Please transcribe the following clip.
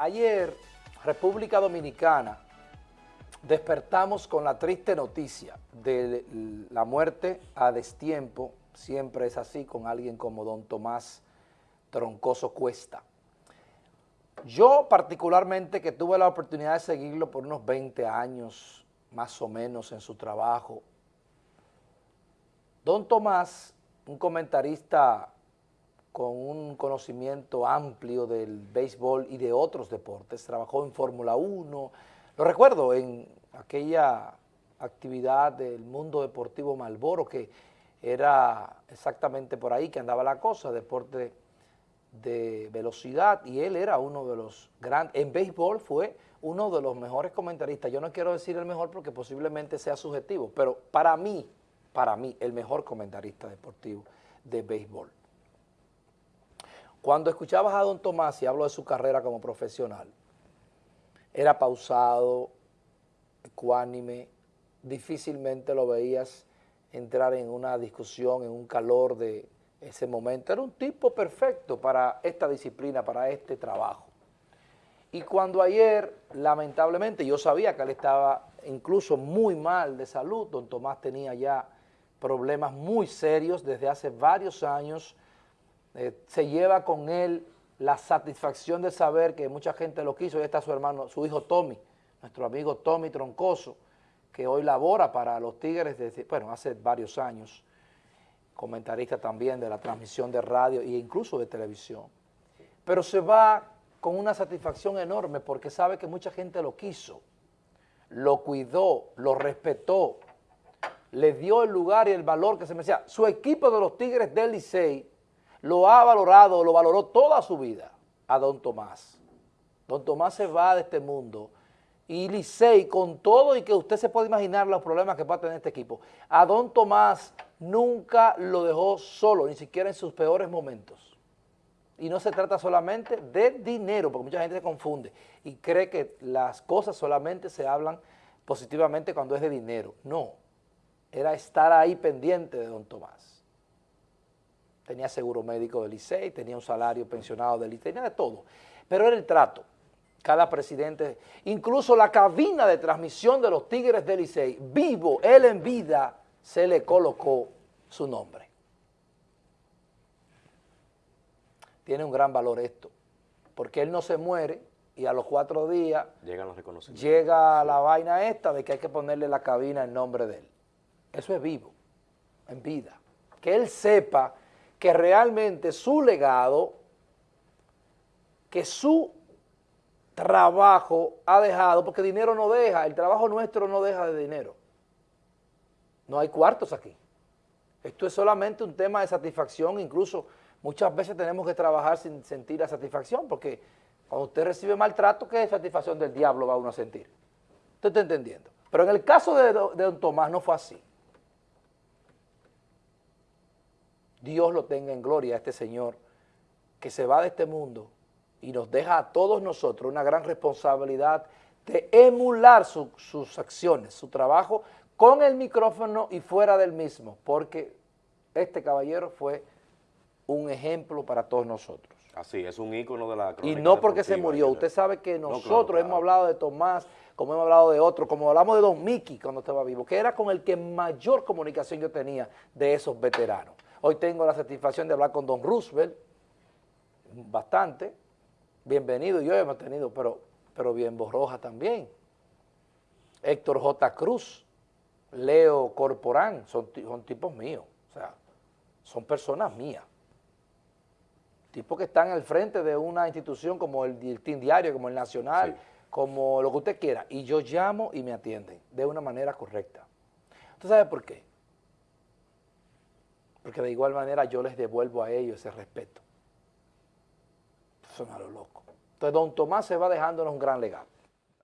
Ayer, República Dominicana, despertamos con la triste noticia de la muerte a destiempo, siempre es así con alguien como don Tomás Troncoso Cuesta. Yo particularmente que tuve la oportunidad de seguirlo por unos 20 años, más o menos en su trabajo, don Tomás, un comentarista con un conocimiento amplio del béisbol y de otros deportes, trabajó en Fórmula 1, lo recuerdo en aquella actividad del mundo deportivo Malboro, que era exactamente por ahí que andaba la cosa, deporte de velocidad, y él era uno de los grandes, en béisbol fue uno de los mejores comentaristas, yo no quiero decir el mejor porque posiblemente sea subjetivo, pero para mí, para mí, el mejor comentarista deportivo de béisbol. Cuando escuchabas a don Tomás, y hablo de su carrera como profesional, era pausado, ecuánime, difícilmente lo veías entrar en una discusión, en un calor de ese momento. Era un tipo perfecto para esta disciplina, para este trabajo. Y cuando ayer, lamentablemente, yo sabía que él estaba incluso muy mal de salud, don Tomás tenía ya problemas muy serios desde hace varios años, eh, se lleva con él la satisfacción de saber que mucha gente lo quiso, y está su hermano, su hijo Tommy, nuestro amigo Tommy Troncoso, que hoy labora para los Tigres desde, bueno, hace varios años, comentarista también de la transmisión de radio e incluso de televisión. Pero se va con una satisfacción enorme porque sabe que mucha gente lo quiso, lo cuidó, lo respetó, le dio el lugar y el valor que se merecía. Su equipo de los Tigres del Licey lo ha valorado, lo valoró toda su vida a don Tomás. Don Tomás se va de este mundo y Licey, con todo y que usted se puede imaginar los problemas que va a tener este equipo, a don Tomás nunca lo dejó solo, ni siquiera en sus peores momentos. Y no se trata solamente de dinero, porque mucha gente se confunde y cree que las cosas solamente se hablan positivamente cuando es de dinero. No, era estar ahí pendiente de don Tomás tenía seguro médico del Licey, tenía un salario pensionado del Licey, tenía de todo. Pero era el trato. Cada presidente, incluso la cabina de transmisión de los Tigres del Licey, vivo, él en vida, se le colocó su nombre. Tiene un gran valor esto, porque él no se muere y a los cuatro días llega la vaina esta de que hay que ponerle la cabina en nombre de él. Eso es vivo, en vida. Que él sepa que realmente su legado, que su trabajo ha dejado, porque dinero no deja, el trabajo nuestro no deja de dinero. No hay cuartos aquí. Esto es solamente un tema de satisfacción, incluso muchas veces tenemos que trabajar sin sentir la satisfacción, porque cuando usted recibe maltrato, ¿qué satisfacción del diablo va uno a sentir? ¿Usted está entendiendo? Pero en el caso de, de don Tomás no fue así. Dios lo tenga en gloria a este Señor que se va de este mundo y nos deja a todos nosotros una gran responsabilidad de emular sus acciones, su trabajo con el micrófono y fuera del mismo, porque este caballero fue un ejemplo para todos nosotros. Así, es un ícono de la Y no porque se murió, usted sabe que nosotros hemos hablado de Tomás, como hemos hablado de otros, como hablamos de Don Miki cuando estaba vivo, que era con el que mayor comunicación yo tenía de esos veteranos. Hoy tengo la satisfacción de hablar con don Roosevelt, bastante, bienvenido, yo hemos tenido, pero, pero bien Borroja también. Héctor J. Cruz, Leo Corporán, son, son tipos míos, o sea, son personas mías. Tipos que están al frente de una institución como el, el Team Diario, como el Nacional, como lo que usted quiera, y yo llamo y me atienden de una manera correcta. ¿Usted sabe por qué? Porque de igual manera yo les devuelvo a ellos ese respeto. Son a lo loco. Entonces, don Tomás se va dejándonos un gran legado.